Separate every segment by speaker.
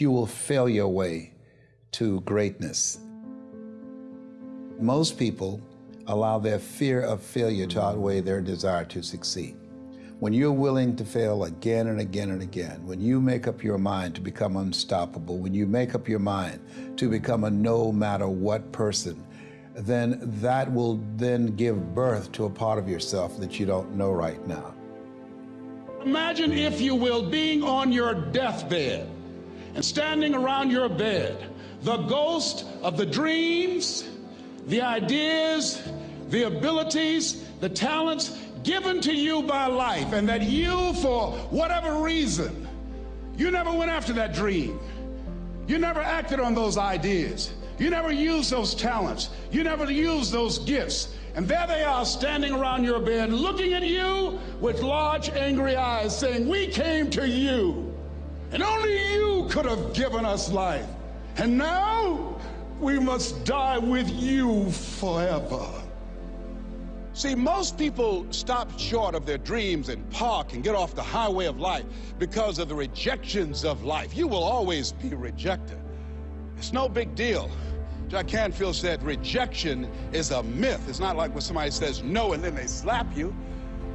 Speaker 1: You will fail your way to greatness. Most people allow their fear of failure to outweigh their desire to succeed. When you're willing to fail again and again and again, when you make up your mind to become unstoppable, when you make up your mind to become a no matter what person, then that will then give birth to a part of yourself that you don't know right now.
Speaker 2: Imagine, if you will, being on your deathbed and standing around your bed, the ghost of the dreams, the ideas, the abilities, the talents given to you by life, and that you, for whatever reason, you never went after that dream. You never acted on those ideas. You never used those talents. You never used those gifts. And there they are standing around your bed looking at you with large angry eyes saying, we came to you and only you could have given us life. And now we must die with you forever. See, most people stop short of their dreams and park and get off the highway of life because of the rejections of life. You will always be rejected. It's no big deal. Jack Canfield said rejection is a myth. It's not like when somebody says no and then they slap you.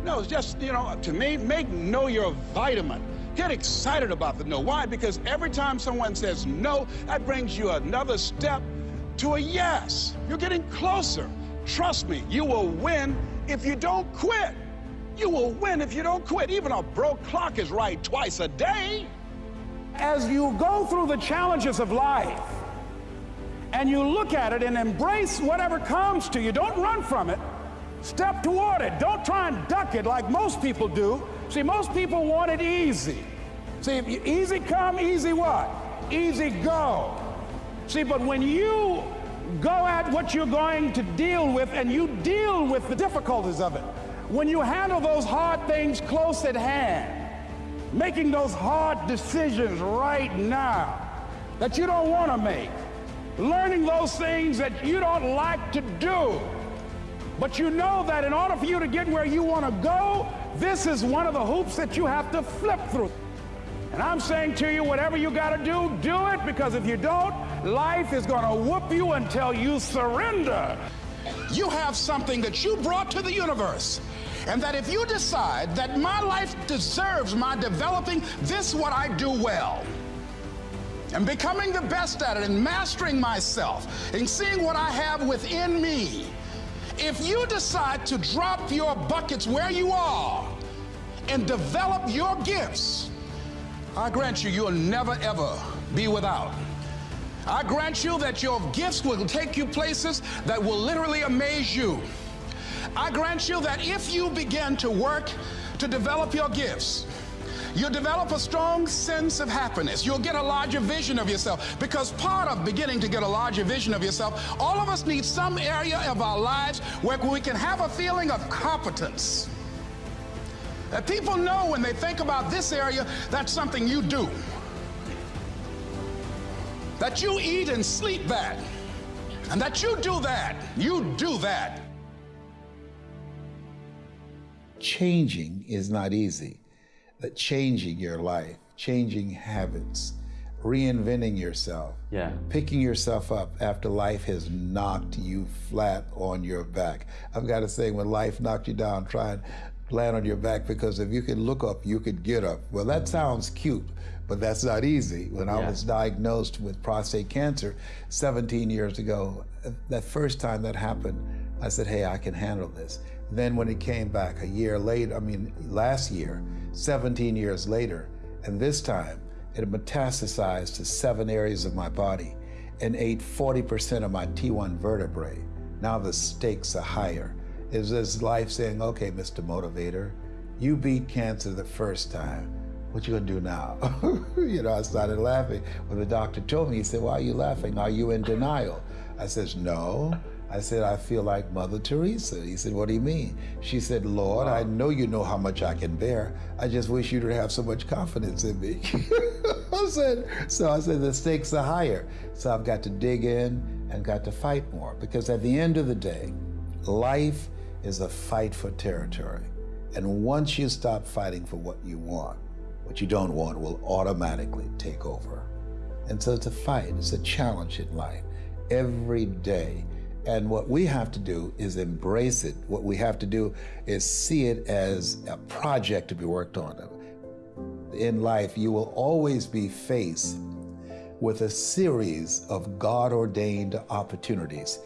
Speaker 2: No, it's just, you know, to me, make no your vitamin. Get excited about the no. Why? Because every time someone says no, that brings you another step to a yes. You're getting closer. Trust me, you will win if you don't quit. You will win if you don't quit. Even a broke clock is right twice a day.
Speaker 3: As you go through the challenges of life and you look at it and embrace whatever comes to you, don't run from it. Step toward it. Don't try and duck it like most people do. See, most people want it easy. See, easy come, easy what? Easy go. See, but when you go at what you're going to deal with and you deal with the difficulties of it. When you handle those hard things close at hand, making those hard decisions right now that you don't want to make, learning those things that you don't like to do, but you know that in order for you to get where you want to go, this is one of the hoops that you have to flip through. And I'm saying to you, whatever you got to do, do it, because if you don't, life is going to whoop you until you surrender.
Speaker 2: You have something that you brought to the universe. And that if you decide that my life deserves my developing this what I do well, and becoming the best at it and mastering myself and seeing what I have within me, if you decide to drop your buckets where you are and develop your gifts, I grant you, you'll never ever be without. I grant you that your gifts will take you places that will literally amaze you. I grant you that if you begin to work to develop your gifts, You'll develop a strong sense of happiness. You'll get a larger vision of yourself because part of beginning to get a larger vision of yourself, all of us need some area of our lives where we can have a feeling of competence. That people know when they think about this area, that's something you do. That you eat and sleep that. And that you do that. You do that.
Speaker 1: Changing is not easy that changing your life, changing habits, reinventing yourself,
Speaker 4: yeah.
Speaker 1: picking yourself up after life has knocked you flat on your back. I've got to say, when life knocked you down, try and land on your back because if you could look up, you could get up. Well, that mm-hmm. sounds cute, but that's not easy. When yeah. I was diagnosed with prostate cancer 17 years ago, that first time that happened, I said, hey, I can handle this. Then when it came back a year later, I mean, last year, 17 years later, and this time it had metastasized to seven areas of my body and ate 40% of my T1 vertebrae. Now the stakes are higher. Is this life saying, okay, Mr. Motivator, you beat cancer the first time. What you gonna do now? you know, I started laughing. When the doctor told me, he said, why are you laughing? Are you in denial? I says, no. I said, I feel like Mother Teresa. He said, what do you mean? She said, Lord, I know you know how much I can bear. I just wish you to have so much confidence in me. I said, so I said, the stakes are higher. So I've got to dig in and got to fight more because at the end of the day, life is a fight for territory. And once you stop fighting for what you want, what you don't want will automatically take over. And so it's a fight, it's a challenge in life every day. And what we have to do is embrace it. What we have to do is see it as a project to be worked on. In life, you will always be faced with a series of God ordained opportunities,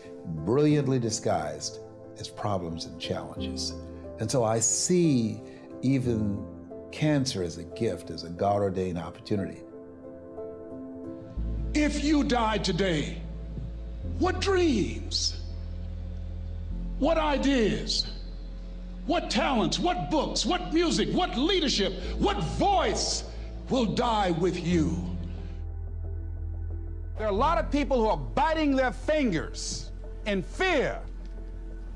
Speaker 1: brilliantly disguised as problems and challenges. And so I see even cancer as a gift, as a God ordained opportunity.
Speaker 5: If you died today, what dreams? What ideas? What talents? What books? What music? What leadership? What voice will die with you?
Speaker 2: There are a lot of people who are biting their fingers in fear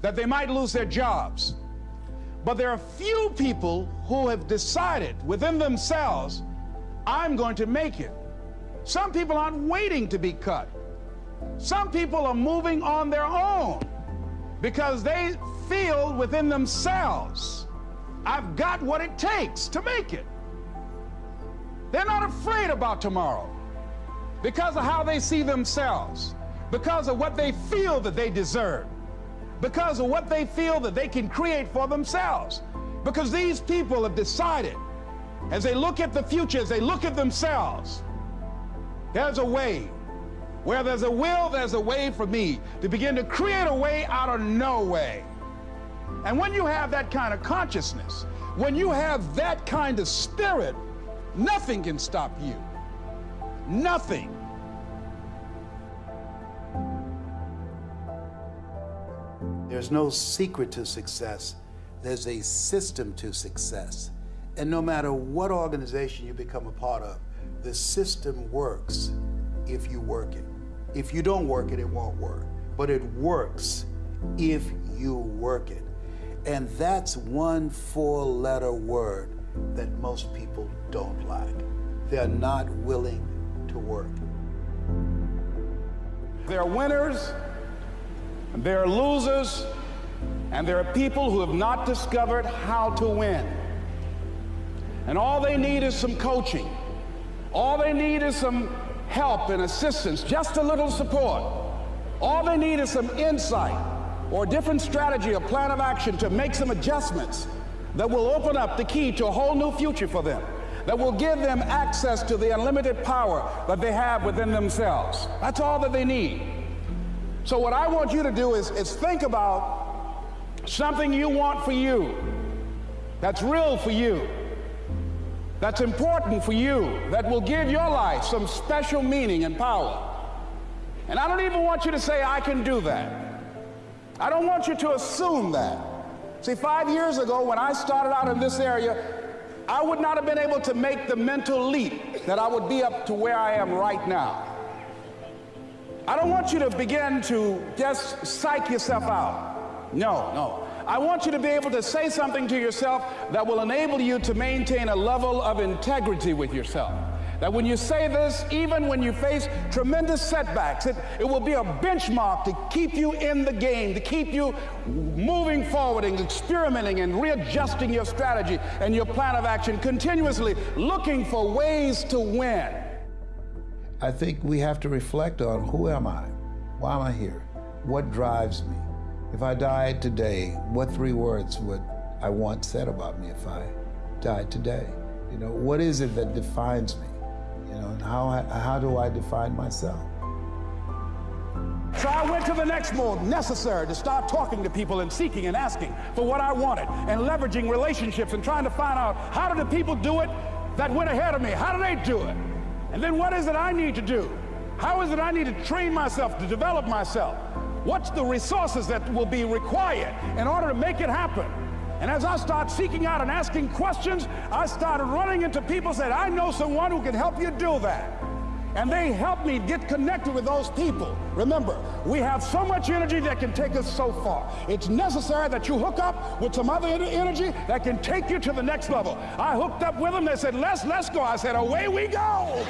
Speaker 2: that they might lose their jobs. But there are few people who have decided within themselves, I'm going to make it. Some people aren't waiting to be cut. Some people are moving on their own because they feel within themselves, I've got what it takes to make it. They're not afraid about tomorrow because of how they see themselves, because of what they feel that they deserve, because of what they feel that they can create for themselves. Because these people have decided, as they look at the future, as they look at themselves, there's a way where there's a will, there's a way for me to begin to create a way out of no way. And when you have that kind of consciousness, when you have that kind of spirit, nothing can stop you. Nothing.
Speaker 4: There's no secret to success. There's a system to success. And no matter what organization you become a part of, the system works if you work it. If you don't work it, it won't work. But it works if you work it. And that's one four letter word that most people don't like. They're not willing to work.
Speaker 2: There are winners, and there are losers, and there are people who have not discovered how to win. And all they need is some coaching. All they need is some help and assistance, just a little support. All they need is some insight or a different strategy, a plan of action to make some adjustments that will open up the key to a whole new future for them, that will give them access to the unlimited power that they have within themselves. That's all that they need. So what I want you to do is, is think about something you want for you, that's real for you that's important for you, that will give your life some special meaning and power. And I don't even want you to say, I can do that. I don't want you to assume that. See, five years ago, when I started out in this area, I would not have been able to make the mental leap that I would be up to where I am right now. I don't want you to begin to just psych yourself out. No, no. I want you to be able to say something to yourself that will enable you to maintain a level of integrity with yourself. That when you say this, even when you face tremendous setbacks, it, it will be a benchmark to keep you in the game, to keep you moving forward and experimenting and readjusting your strategy and your plan of action, continuously looking for ways to win.
Speaker 1: I think we have to reflect on who am I? Why am I here? What drives me? If I died today, what three words would I want said about me if I died today? You know, what is it that defines me? You know, and how, I, how do I define myself?
Speaker 2: So I went to the next mode necessary to start talking to people and seeking and asking for what I wanted and leveraging relationships and trying to find out how do the people do it that went ahead of me? How do they do it? And then what is it I need to do? How is it I need to train myself, to develop myself? What's the resources that will be required in order to make it happen? And as I start seeking out and asking questions, I started running into people said, I know someone who can help you do that. And they helped me get connected with those people. Remember, we have so much energy that can take us so far. It's necessary that you hook up with some other energy that can take you to the next level. I hooked up with them. They said, let's, let's go. I said, away we go.